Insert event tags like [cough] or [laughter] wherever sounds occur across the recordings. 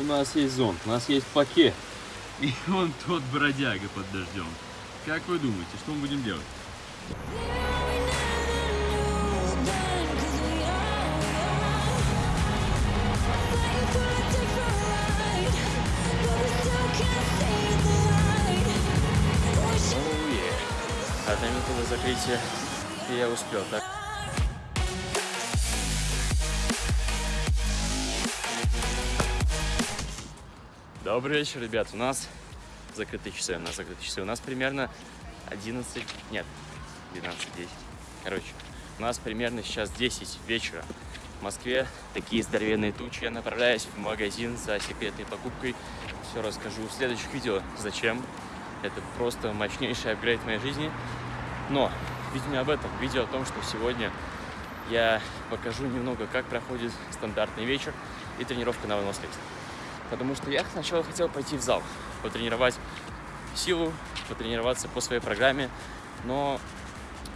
У нас есть зонт, у нас есть пакет. И он тот бродяга под дождем. Как вы думаете, что мы будем делать? Одна минута до закрытия, и я успел, так? Добрый вечер, ребят. У нас закрытые часы, у нас закрытые часы. У нас примерно 11, нет, 12, 10. Короче, у нас примерно сейчас 10 вечера. В Москве такие здоровенные тучи. Я направляюсь в магазин за секретной покупкой. Все расскажу в следующих видео, зачем. Это просто мощнейший апгрейд в моей жизни. Но видео не об этом. Видео о том, что сегодня я покажу немного, как проходит стандартный вечер и тренировка на выносливость. Потому что я сначала хотел пойти в зал, потренировать силу, потренироваться по своей программе, но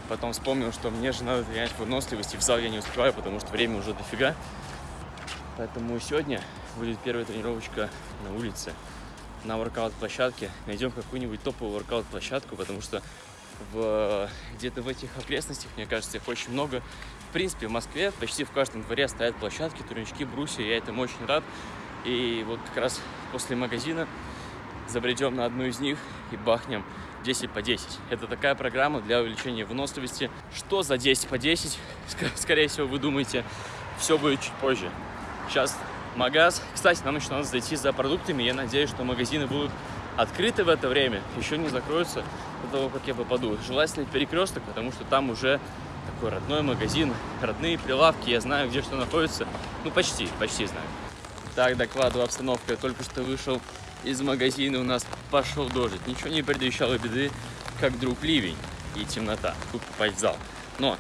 потом вспомнил, что мне же надо тренировать выносливость, и в зал я не успеваю, потому что время уже дофига. Поэтому сегодня будет первая тренировочка на улице, на воркаут-площадке. Найдем какую-нибудь топовую воркаут-площадку, потому что где-то в этих окрестностях, мне кажется, их очень много. В принципе, в Москве почти в каждом дворе стоят площадки, турнички, брусья, я этому очень рад. И вот как раз после магазина забредем на одну из них и бахнем 10 по 10. Это такая программа для увеличения выносливости. Что за 10 по 10? [laughs] Скорее всего, вы думаете, все будет чуть позже. Сейчас магаз. Кстати, нам еще надо зайти за продуктами. Я надеюсь, что магазины будут открыты в это время, еще не закроются до того, как я попаду. Желательно перекресток, потому что там уже такой родной магазин, родные прилавки, я знаю, где что находится. Ну, почти, почти знаю. Так, докладываю обстановку. Я только что вышел из магазина, у нас пошел дождь. Ничего не предвещало беды, как вдруг ливень и темнота. Тут попасть в зал. Но,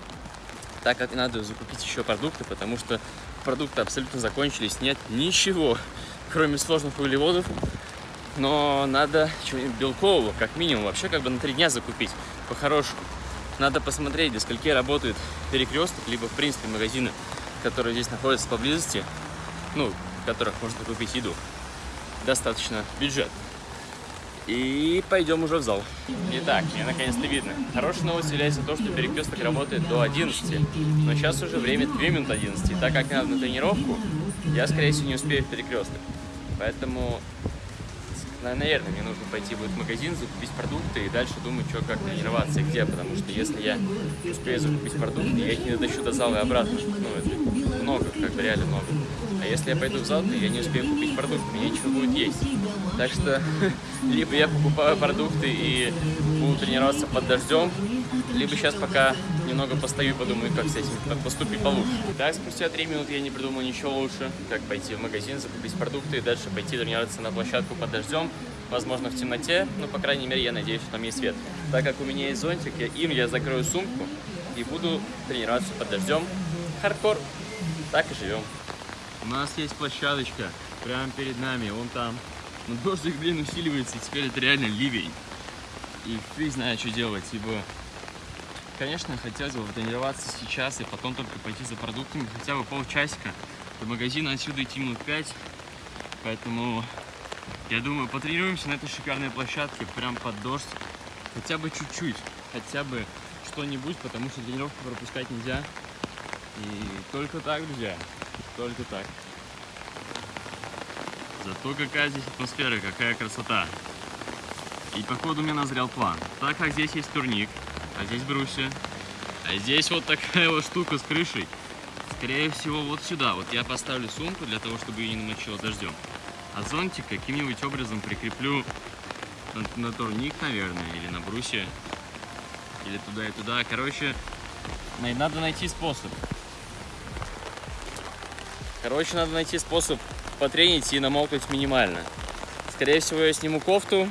так как надо закупить еще продукты, потому что продукты абсолютно закончились, нет ничего, кроме сложных углеводов, но надо чего-нибудь белкового, как минимум, вообще как бы на три дня закупить, по-хорошему. Надо посмотреть, до скольки работает перекресток, либо, в принципе, магазины, которые здесь находятся поблизости, ну, которых можно купить еду. Достаточно бюджет. И пойдем уже в зал. Итак, мне наконец-то видно. Хорошая новость является то, что перекресток работает до 11. Но сейчас уже время 2 минуты 11. И так как надо на тренировку, я, скорее всего, не успею в перекресток. Поэтому наверное, мне нужно пойти будет в магазин, закупить продукты и дальше думать, что, как тренироваться и где, потому что если я успею закупить продукты, я их не дотащу до зала и обратно. Ну, это много, как бы реально много. Если я пойду в зал, то я не успею купить продукты, мне нечего будет есть. Так что, [laughs] либо я покупаю продукты и буду тренироваться под дождем, либо сейчас пока немного постою и подумаю, как с этим как поступить получше. Так, спустя 3 минуты я не придумал ничего лучше, как пойти в магазин, закупить продукты и дальше пойти тренироваться на площадку под дождем, возможно, в темноте, но, по крайней мере, я надеюсь, что там есть свет. Так как у меня есть зонтик, я, им я закрою сумку и буду тренироваться под дождем. Хардкор. Так и живем. У нас есть площадочка прямо перед нами, вон там. Но дождик, блин, усиливается, и теперь это реально ливень. И фиг знает, что делать, ибо Конечно, хотелось бы тренироваться сейчас и потом только пойти за продуктами хотя бы полчасика. До магазина отсюда идти минут 5. Поэтому, я думаю, потренируемся на этой шикарной площадке, прям под дождь. Хотя бы чуть-чуть, хотя бы что-нибудь, потому что тренировку пропускать нельзя. И только так, друзья, только так. Зато какая здесь атмосфера, какая красота. И походу у меня назрел план. Так как здесь есть турник, а здесь брусья. А здесь вот такая [laughs] вот штука с крышей. Скорее всего, вот сюда. Вот я поставлю сумку для того, чтобы ее не намочило дождем. А зонтик каким-нибудь образом прикреплю на, на турник, наверное, или на брусья. Или туда и туда. Короче, надо найти способ. Короче, надо найти способ потренить и намокнуть минимально. Скорее всего, я сниму кофту,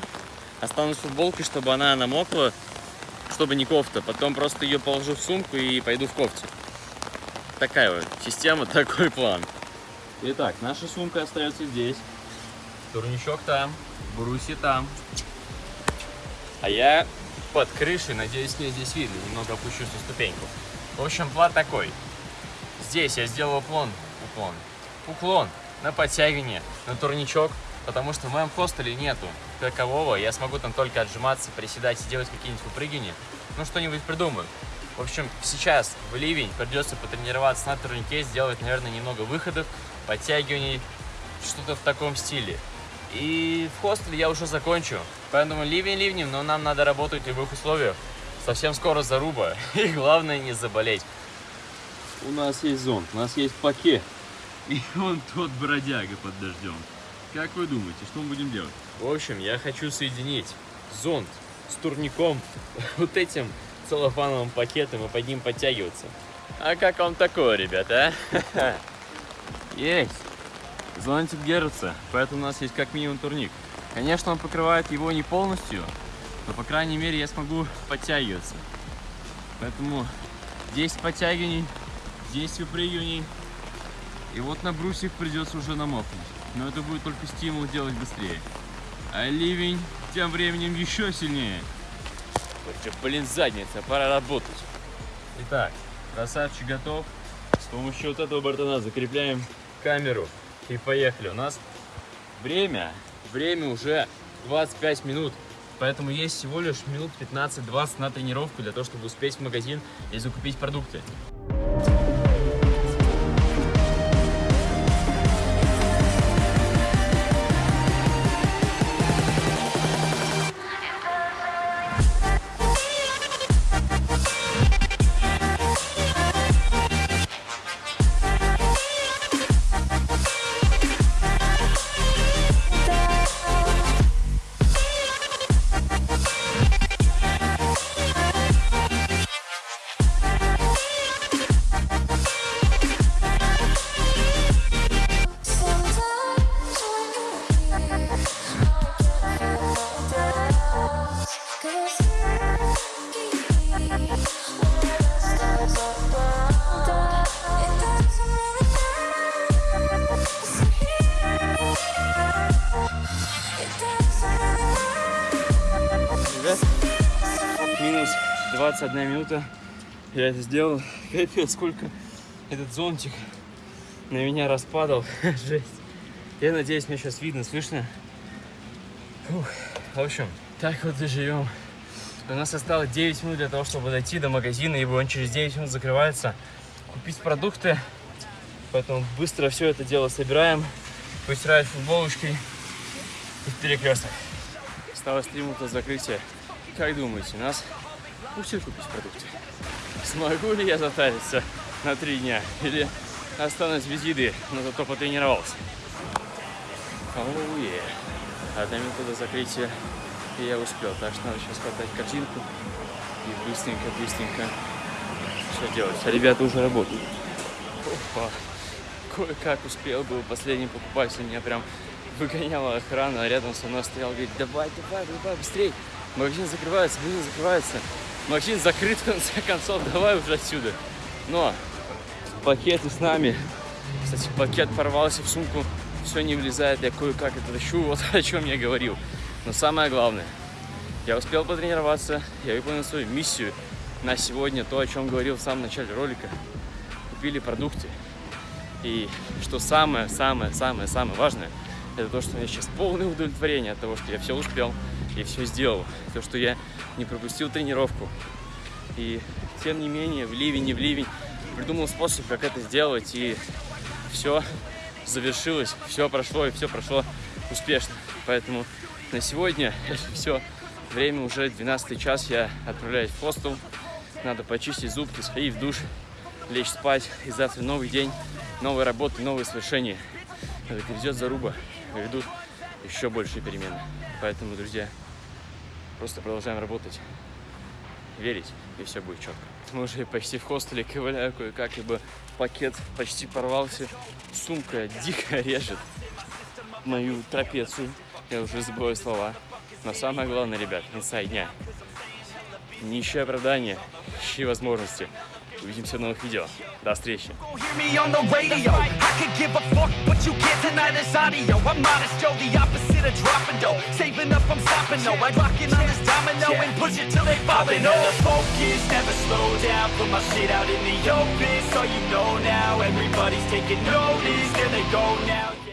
останусь в футболке, чтобы она намокла чтобы не кофта. Потом просто ее положу в сумку и пойду в кофте. Такая вот система, [laughs] такой план. Итак, наша сумка остается здесь. Турничок там, бруси там. А я под крышей, надеюсь, мне здесь видно. Немного опущусь на ступеньку. В общем, план такой. Здесь я сделал уклон, уклон, уклон на подтягивание, на турничок, потому что в моем хостеле нету такового. Я смогу там только отжиматься, приседать и делать какие-нибудь выпрыгивания. Ну, что-нибудь придумаю. В общем, сейчас в ливень придется потренироваться на турнике, сделать, наверное, немного выходов, подтягиваний, что-то в таком стиле. И в хостеле я уже закончу. Поэтому ливень ливнем, но нам надо работать в любых условиях. Совсем скоро заруба. [laughs] И главное не заболеть. У нас есть зонт, у нас есть пакет. И он тот бродяга под дождем. Как вы думаете, что мы будем делать? В общем, я хочу соединить зонт с турником, [laughs] вот этим целлофановым пакетом и под ним подтягиваться. А как вам такое, ребята, а? [laughs] Есть. Зонтик держится, поэтому у нас есть как минимум турник. Конечно, он покрывает его не полностью, но, по крайней мере, я смогу подтягиваться. Поэтому 10 подтягиваний, 10 выпрыгиваний. И вот на брусьях придется уже намокнуть. Но это будет только стимул делать быстрее. А ливень тем временем еще сильнее. Ой, блин, задница, пора работать. Итак, красавчик готов. С помощью вот этого бортона закрепляем камеру. И поехали. У нас время, время уже 25 минут. Поэтому есть всего лишь минут 15-20 на тренировку для того, чтобы успеть в магазин и закупить продукты. 21 минута. Я это сделал. [laughs] Капец, сколько этот зонтик на меня распадал. [laughs] Жесть. Я надеюсь, меня сейчас видно, слышно. Фух. В общем, так вот и живем. У нас осталось 9 минут для того, чтобы дойти до магазина, ибо он через 9 минут закрывается. Купить продукты. Поэтому быстро все это дело собираем. Постирать футболочкой и перекресток. Осталось 3 минуты закрытия. Как думаете, нас пустят купить продукты? Смогу ли я затариться на 3 дня? Или останусь без еды, но зато потренировался? Оу, yeah. Одна минута до закрытия, и я успел. Так что надо сейчас хватать картинку и быстренько-быстренько все делать. А ребята уже работают. Опа. Кое-как успел был последний покупатель. Меня прям выгоняла охрана, а рядом со мной стоял, говорит, давай, давай, давай, быстрей. Магазин закрывается, магазин закрывается. Магазин закрыт, в конце концов, давай уже отсюда. Но пакеты с нами. Кстати, пакет порвался в сумку, все не влезает, я кое-как это тащу, [laughs] вот о чем я говорил. Но самое главное, я успел потренироваться, я выполнил свою миссию на сегодня, то, о чем говорил в самом начале ролика. Купили продукты. И что самое-самое-самое-самое важное, это то, что у меня сейчас полное удовлетворение от того, что я все успел и все сделал. То, что я не пропустил тренировку. И тем не менее, в ливень, не в ливень, придумал способ, как это сделать, и все завершилось, все прошло, и все прошло успешно. Поэтому на сегодня [laughs] все, время уже 12 час, я отправляюсь в хостел, надо почистить зубки, сходить в душ, лечь спать, и завтра новый день, новые работы, новые свершения. Это грядет заруба, грядут еще большие перемены. Поэтому, друзья, просто продолжаем работать, верить, и все будет четко. Мы уже почти в хостеле ковыляю кое-как, ибо пакет почти порвался, сумка дико режет мою трапецию, я уже забываю слова. Но самое главное, ребят, инсайд дня. Не ищи оправдания, ищи возможности. Увидимся в новых видео. До встречи. Saving up, I'm stopping, no I'm rocking on this domino and push it till they falling over focus, never slow down Put my shit out in the open, so you know now Everybody's taking notice, there they go now